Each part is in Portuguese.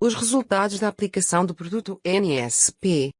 Os resultados da aplicação do produto NSP.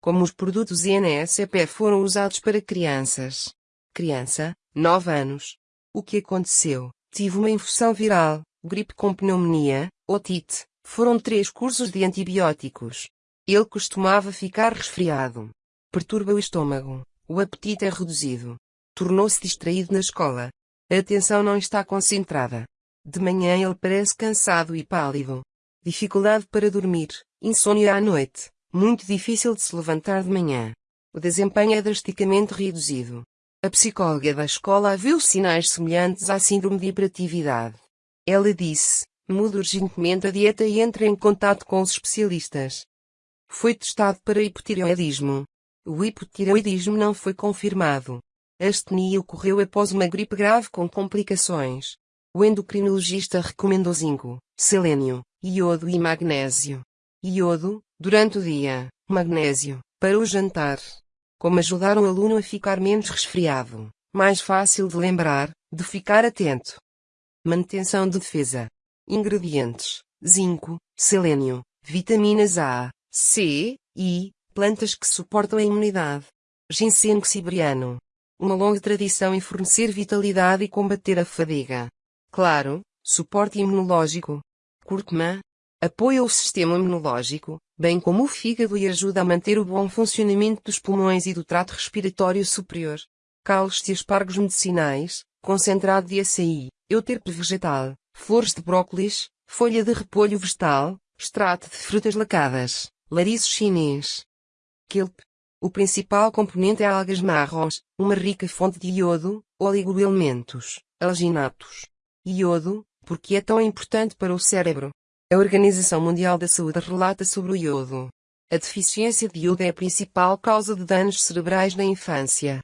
Como os produtos NSP foram usados para crianças. Criança, 9 anos. O que aconteceu? Tive uma infecção viral, gripe com pneumonia, otite. Foram três cursos de antibióticos. Ele costumava ficar resfriado. Perturba o estômago. O apetite é reduzido. Tornou-se distraído na escola. A atenção não está concentrada. De manhã ele parece cansado e pálido. Dificuldade para dormir, insônia à noite, muito difícil de se levantar de manhã. O desempenho é drasticamente reduzido. A psicóloga da escola viu sinais semelhantes à síndrome de hiperatividade. Ela disse: mude urgentemente a dieta e entre em contato com os especialistas. Foi testado para hipotireoidismo. O hipotireoidismo não foi confirmado. A astenia ocorreu após uma gripe grave com complicações. O endocrinologista recomendou zinco, selênio, iodo e magnésio. Iodo, durante o dia, magnésio, para o jantar. Como ajudar o aluno a ficar menos resfriado, mais fácil de lembrar, de ficar atento. Manutenção de defesa. Ingredientes: zinco, selênio, vitaminas A, C, I, plantas que suportam a imunidade. Ginseng siberiano. Uma longa tradição em fornecer vitalidade e combater a fadiga. Claro, suporte imunológico. Cúrcuma. Apoia o sistema imunológico, bem como o fígado e ajuda a manter o bom funcionamento dos pulmões e do trato respiratório superior. Caules de aspargos medicinais, concentrado de açaí, euterpe vegetal, flores de brócolis, folha de repolho vegetal, extrato de frutas lacadas, lariço chinês. Kelp. O principal componente é algas marrons, uma rica fonte de iodo, oligoelementos, alginatos. Iodo, porque é tão importante para o cérebro. A Organização Mundial da Saúde relata sobre o iodo. A deficiência de iodo é a principal causa de danos cerebrais na infância.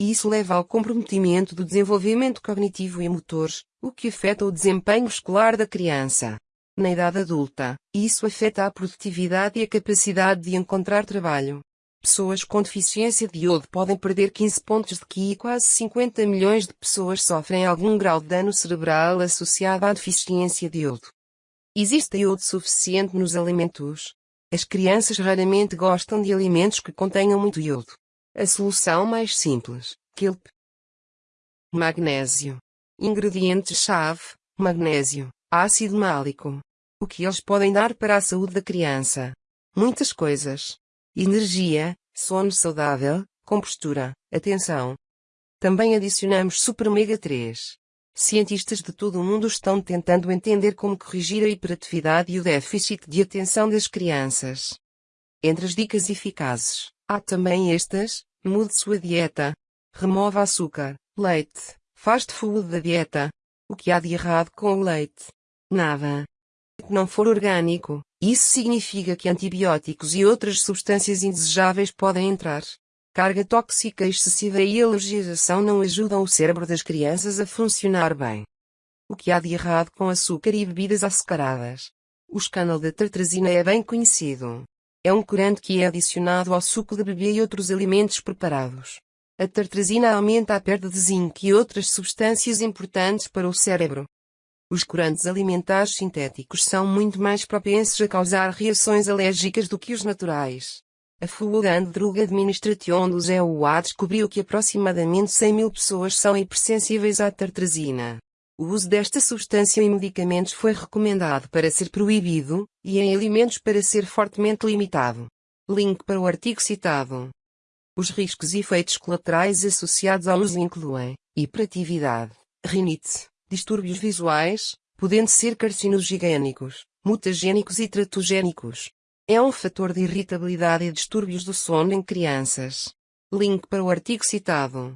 Isso leva ao comprometimento do desenvolvimento cognitivo e motor, o que afeta o desempenho escolar da criança. Na idade adulta, isso afeta a produtividade e a capacidade de encontrar trabalho. Pessoas com deficiência de iodo podem perder 15 pontos de QI e quase 50 milhões de pessoas sofrem algum grau de dano cerebral associado à deficiência de iodo. Existe iodo suficiente nos alimentos? As crianças raramente gostam de alimentos que contenham muito iodo. A solução mais simples, kelp. Magnésio. Ingredientes-chave, magnésio, ácido málico. O que eles podem dar para a saúde da criança? Muitas coisas. Energia, sono saudável, compostura, atenção. Também adicionamos Super Omega 3. Cientistas de todo o mundo estão tentando entender como corrigir a hiperatividade e o déficit de atenção das crianças. Entre as dicas eficazes, há também estas: Mude sua dieta. Remova açúcar, leite, fast food da dieta. O que há de errado com o leite? Nada. Não for orgânico, isso significa que antibióticos e outras substâncias indesejáveis podem entrar. Carga tóxica excessiva e alergização não ajudam o cérebro das crianças a funcionar bem. O que há de errado com açúcar e bebidas açucaradas? O escândalo da tartrazina é bem conhecido. É um corante que é adicionado ao suco de bebê e outros alimentos preparados. A tartrazina aumenta a perda de zinco e outras substâncias importantes para o cérebro. Os corantes alimentares sintéticos são muito mais propensos a causar reações alérgicas do que os naturais. A Food Drug Administration dos EUA descobriu que aproximadamente 100 mil pessoas são hipersensíveis à tartrazina. O uso desta substância em medicamentos foi recomendado para ser proibido, e em alimentos para ser fortemente limitado. Link para o artigo citado. Os riscos e efeitos colaterais associados ao uso incluem hiperatividade, rinite, distúrbios visuais, podendo ser carcinogênicos, mutagênicos e tratogênicos. É um fator de irritabilidade e distúrbios do sono em crianças. Link para o artigo citado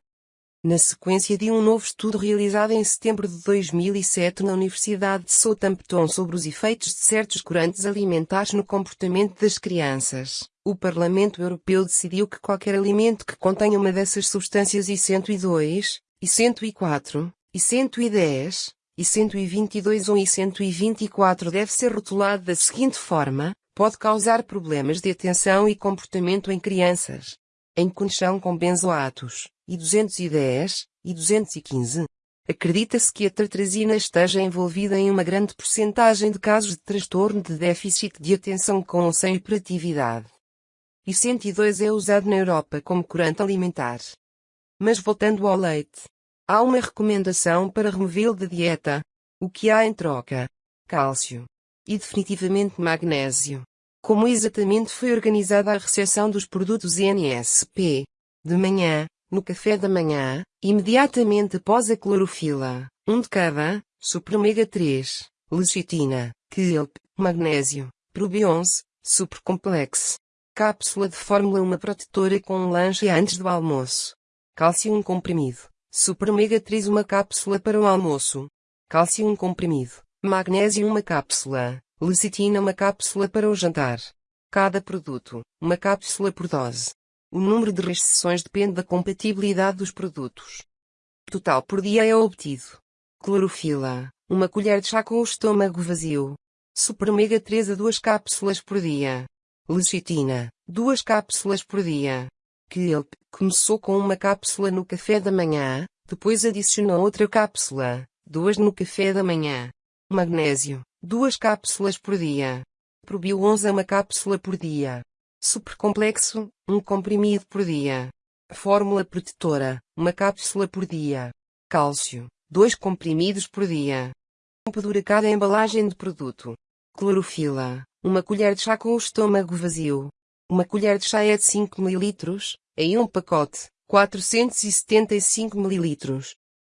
na sequência de um novo estudo realizado em setembro de 2007 na Universidade de Southampton sobre os efeitos de certos corantes alimentares no comportamento das crianças. O Parlamento Europeu decidiu que qualquer alimento que contenha uma dessas substâncias e 102, e 104, e 110, e 122 ou e 124 deve ser rotulado da seguinte forma, pode causar problemas de atenção e comportamento em crianças. Em conexão com benzoatos e 210, e 215. Acredita-se que a tartrazina esteja envolvida em uma grande porcentagem de casos de transtorno de déficit de atenção com ou sem hiperatividade. E 102 é usado na Europa como corante alimentar. Mas voltando ao leite. Há uma recomendação para removê-lo da dieta. O que há em troca? Cálcio. E definitivamente magnésio. Como exatamente foi organizada a recepção dos produtos NSP? De manhã, no café da manhã, imediatamente após a clorofila, um de cada, super omega 3, lecitina, kelp, magnésio, probions, supercomplex. Cápsula de fórmula 1 protetora com um lanche antes do almoço. Cálcio 1 comprimido. Super omega 3 uma cápsula para o almoço. Cálcio 1 comprimido. Magnésio uma cápsula. Lecitina uma cápsula para o jantar. Cada produto, uma cápsula por dose. O número de restrições depende da compatibilidade dos produtos. Total por dia é obtido. Clorofila, uma colher de chá com o estômago vazio. Super Omega 3 a 2 cápsulas por dia. Lecitina, 2 cápsulas por dia. Kelp, começou com uma cápsula no café da manhã, depois adicionou outra cápsula, duas no café da manhã. Magnésio, Duas cápsulas por dia. Probio 11 uma cápsula por dia. Supercomplexo, um comprimido por dia. Fórmula protetora, uma cápsula por dia. Cálcio, dois comprimidos por dia. Tempo dura cada embalagem de produto. Clorofila, uma colher de chá com o estômago vazio. Uma colher de chá é de 5 ml, em um pacote, 475 ml.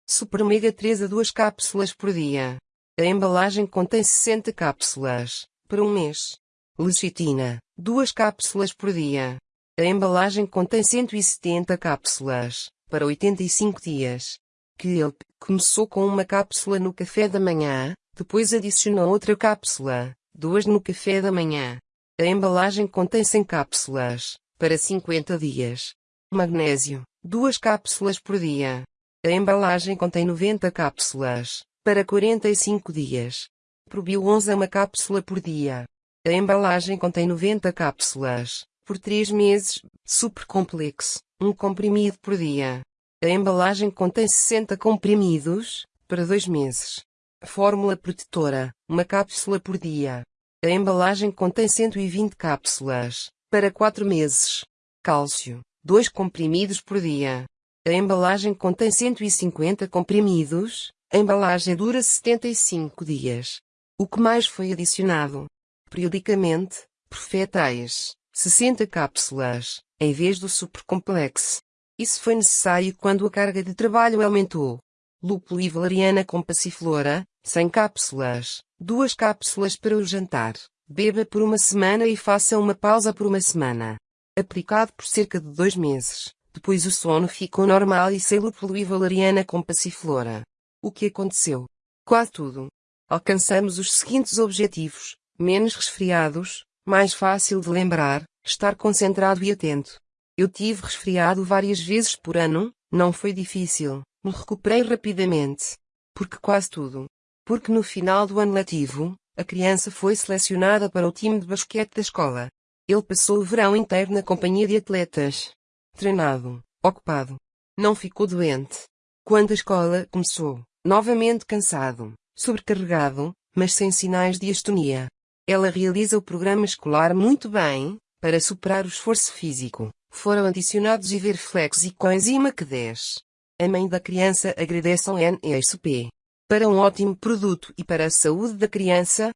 Super Omega 3 a 2 cápsulas por dia. A embalagem contém 60 cápsulas, para um mês. Lecitina, 2 cápsulas por dia. A embalagem contém 170 cápsulas, para 85 dias. Kelp, começou com uma cápsula no café da manhã, depois adicionou outra cápsula, duas no café da manhã. A embalagem contém 100 cápsulas, para 50 dias. Magnésio, 2 cápsulas por dia. A embalagem contém 90 cápsulas, para 45 dias. Probio 11 uma cápsula por dia. A embalagem contém 90 cápsulas. Por 3 meses, super complexo, um comprimido por dia. A embalagem contém 60 comprimidos, para 2 meses. Fórmula protetora, uma cápsula por dia. A embalagem contém 120 cápsulas, para 4 meses. Cálcio, 2 comprimidos por dia. A embalagem contém 150 comprimidos, a embalagem dura 75 dias. O que mais foi adicionado? Periodicamente, profetais, 60 cápsulas, em vez do supercomplexo. Isso foi necessário quando a carga de trabalho aumentou. Lúpulo e valeriana com passiflora, 100 cápsulas, duas cápsulas para o jantar. Beba por uma semana e faça uma pausa por uma semana. Aplicado por cerca de dois meses. Depois o sono ficou normal e sem lúpulo e valeriana com passiflora. O que aconteceu? Quase tudo. Alcançamos os seguintes objetivos: menos resfriados, mais fácil de lembrar, estar concentrado e atento. Eu tive resfriado várias vezes por ano, não foi difícil, me recuperei rapidamente. Porque quase tudo. Porque no final do ano letivo, a criança foi selecionada para o time de basquete da escola. Ele passou o verão inteiro na companhia de atletas. Treinado, ocupado. Não ficou doente. Quando a escola começou, novamente cansado, sobrecarregado, mas sem sinais de astonia. Ela realiza o programa escolar muito bem, para superar o esforço físico. Foram adicionados Iverflex e coenzima Q10. A mãe da criança agradece ao NSP. Para um ótimo produto e para a saúde da criança,